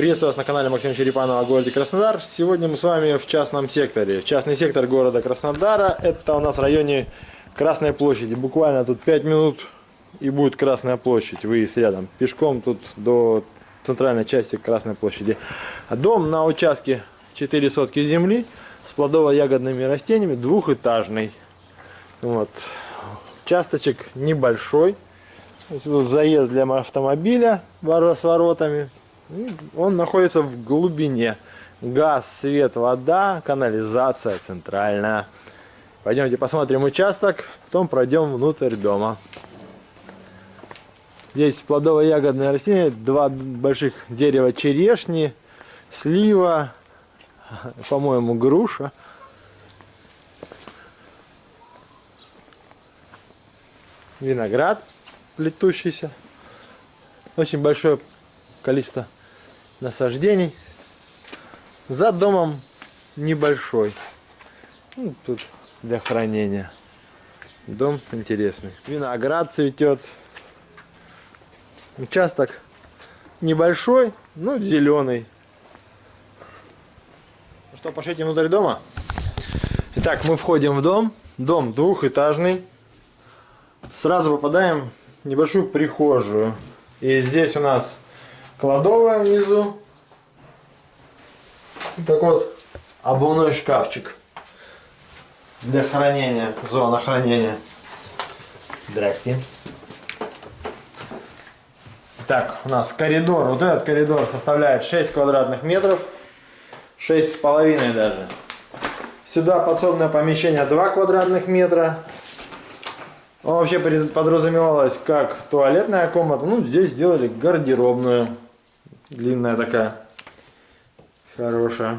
Приветствую вас на канале Максим Черепанова о городе Краснодар. Сегодня мы с вами в частном секторе. Частный сектор города Краснодара. Это у нас в районе Красной площади. Буквально тут 5 минут и будет Красная площадь. Выезд рядом. Пешком тут до центральной части Красной площади. Дом на участке 4 сотки земли с плодово-ягодными растениями, двухэтажный. Вот. Участочек небольшой. Заезд для автомобиля с воротами. Он находится в глубине. Газ, свет, вода, канализация центральная. Пойдемте посмотрим участок, потом пройдем внутрь дома. Здесь плодово-ягодные растения, два больших дерева черешни, слива, по-моему, груша. Виноград плетущийся. Очень большое количество насаждений. За домом небольшой. Ну, тут для хранения. Дом интересный. Виноград цветет. Участок небольшой, но зеленый. Ну что, пошлите внутрь дома? Итак, мы входим в дом. Дом двухэтажный. Сразу попадаем в небольшую прихожую. И здесь у нас кладовая внизу. И такой вот обувной шкафчик для хранения, зона хранения. Здрасте. Так, у нас коридор. Вот этот коридор составляет 6 квадратных метров. 6 с половиной даже. Сюда подсобное помещение 2 квадратных метра. Он вообще подразумевалось как туалетная комната. Ну, здесь сделали гардеробную. Длинная такая. Хорошая.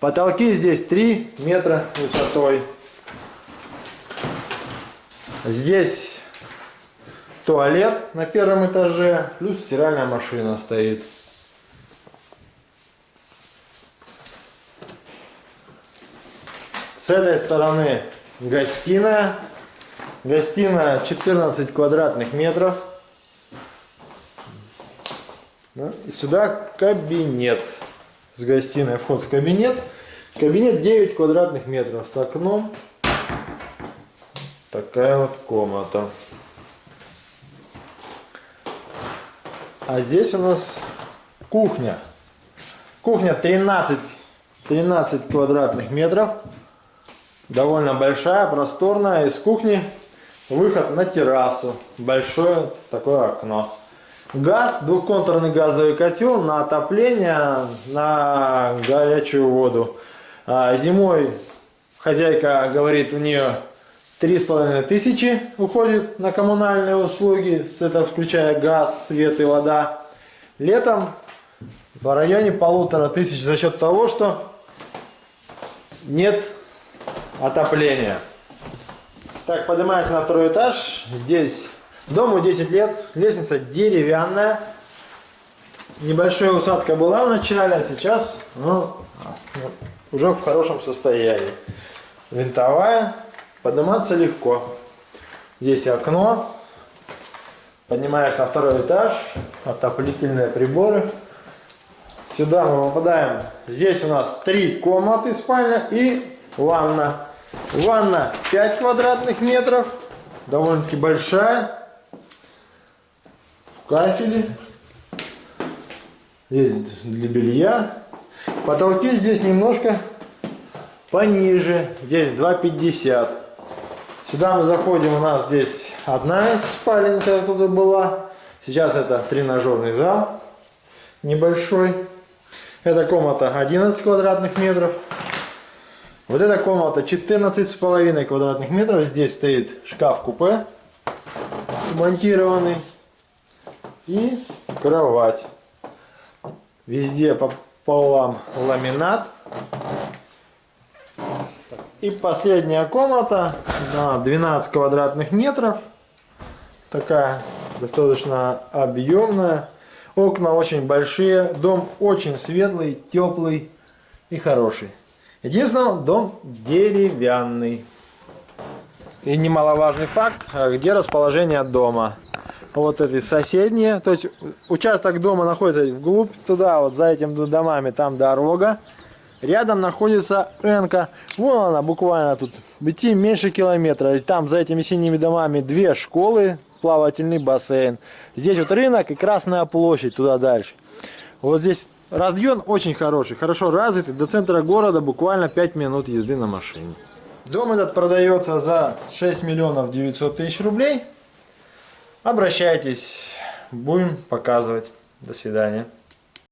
Потолки здесь 3 метра высотой. Здесь туалет на первом этаже, плюс стиральная машина стоит. С этой стороны гостиная. Гостиная 14 квадратных метров. И сюда кабинет. С гостиной вход в кабинет. Кабинет 9 квадратных метров с окном. Такая вот комната. А здесь у нас кухня. Кухня 13, 13 квадратных метров. Довольно большая, просторная. Из кухни выход на террасу. Большое такое окно. Газ, двухконтурный газовый котел на отопление, на горячую воду. А зимой хозяйка говорит, у нее три с половиной тысячи уходит на коммунальные услуги, это включая газ, свет и вода. Летом в районе полутора тысяч за счет того, что нет отопления. Так, поднимается на второй этаж. Здесь дому 10 лет, лестница деревянная. Небольшая усадка была в начале, а сейчас ну, уже в хорошем состоянии. Винтовая. Подниматься легко. Здесь окно. Поднимаясь на второй этаж. Отоплительные приборы. Сюда мы попадаем. Здесь у нас три комнаты спальня и ванна. Ванна 5 квадратных метров. Довольно-таки большая. В кафеле. Есть для белья. Потолки здесь немножко пониже. Здесь 2,50. Сюда мы заходим. У нас здесь одна из спален, которая была. Сейчас это тренажерный зал небольшой. Эта комната 11 квадратных метров. Вот эта комната 14 с половиной квадратных метров. Здесь стоит шкаф-купе монтированный и кровать. Везде по полам ламинат. И последняя комната на 12 квадратных метров. Такая достаточно объемная. Окна очень большие. Дом очень светлый, теплый и хороший. Единственное, дом деревянный. И немаловажный факт, где расположение дома. Вот эти соседние. То есть участок дома находится вглубь туда, вот за этими домами, там дорога. Рядом находится Энка. Вон она буквально тут. Идти меньше километра. И там за этими синими домами две школы, плавательный бассейн. Здесь вот рынок и Красная площадь туда дальше. Вот здесь район очень хороший, хорошо развитый. До центра города буквально 5 минут езды на машине. Дом этот продается за 6 миллионов 900 тысяч рублей. Обращайтесь, будем показывать. До свидания.